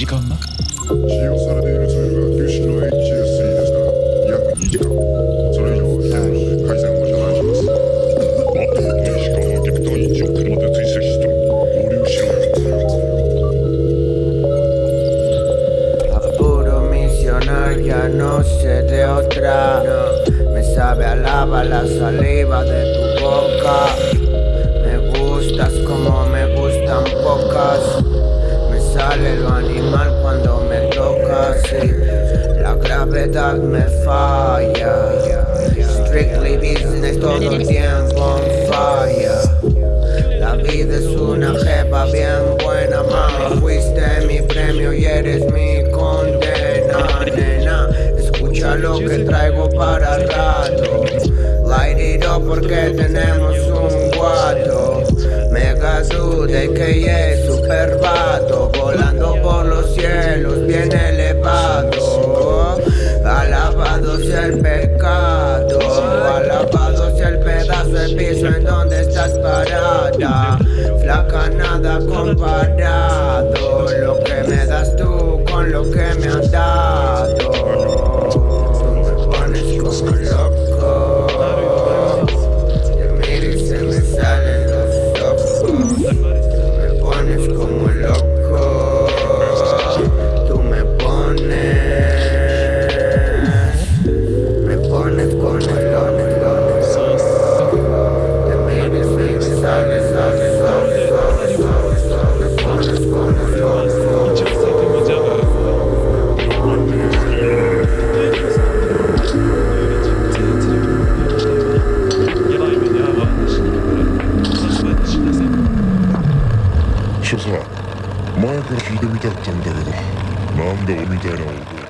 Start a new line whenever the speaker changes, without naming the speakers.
時間は
使用されているツールが九死の HSE ですが約2時間それ以上は危険なので回線を遮断しますあと残り時間はビクター1を車で追跡して合流しろ
A puro misionar ya no sé de otra Me sabe a lava la saliva de tu boca Me gustas como me gustan pocas Me sale lo me falla. Strictly business todo el tiempo fire. La vida es una jefa bien buena, mami. Fuiste mi premio y eres mi condena, nena. Escucha lo que traigo para rato. Light it up porque tenemos un guato Mega dude que es super vato Volando por los cielos bien elevado el pecado. Alabado sea el pedazo de piso en donde estás parada. Flaca nada comparado. Lo que me das tú con lo que me has dado. Me pones como loco. Te miro y se me salen los ojos. Me pones como loco
所さ前から聞いてみたかったんだけどなんで俺みたいな男